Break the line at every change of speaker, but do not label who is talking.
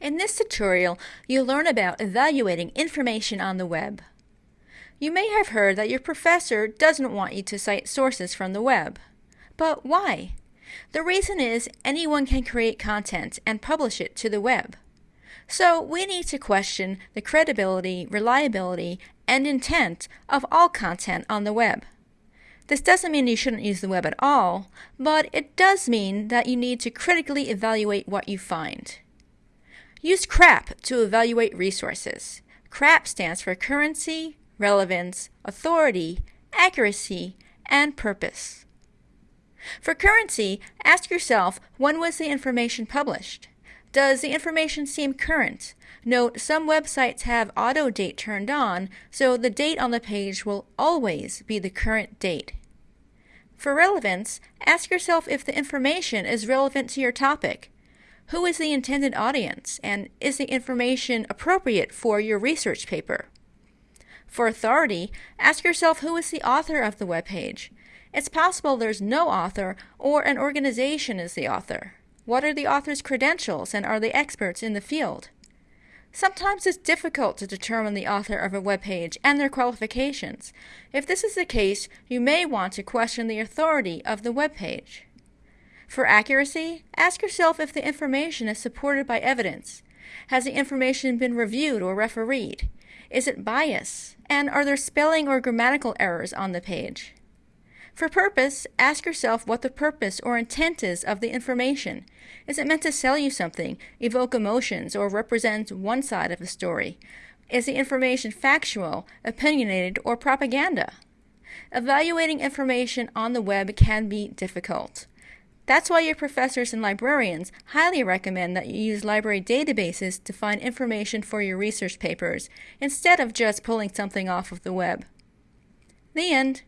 In this tutorial, you'll learn about evaluating information on the web. You may have heard that your professor doesn't want you to cite sources from the web. But why? The reason is anyone can create content and publish it to the web. So we need to question the credibility, reliability, and intent of all content on the web. This doesn't mean you shouldn't use the web at all, but it does mean that you need to critically evaluate what you find. Use CRAP to evaluate resources. CRAP stands for currency, relevance, authority, accuracy, and purpose. For currency, ask yourself when was the information published? Does the information seem current? Note some websites have auto date turned on, so the date on the page will always be the current date. For relevance, ask yourself if the information is relevant to your topic. Who is the intended audience, and is the information appropriate for your research paper? For authority, ask yourself who is the author of the web page. It's possible there's no author or an organization is the author. What are the author's credentials and are they experts in the field? Sometimes it's difficult to determine the author of a web page and their qualifications. If this is the case, you may want to question the authority of the web page. For accuracy, ask yourself if the information is supported by evidence. Has the information been reviewed or refereed? Is it biased? And are there spelling or grammatical errors on the page? For purpose, ask yourself what the purpose or intent is of the information. Is it meant to sell you something, evoke emotions, or represent one side of a story? Is the information factual, opinionated, or propaganda? Evaluating information on the web can be difficult. That's why your professors and librarians highly recommend that you use library databases to find information for your research papers, instead of just pulling something off of the web. The end.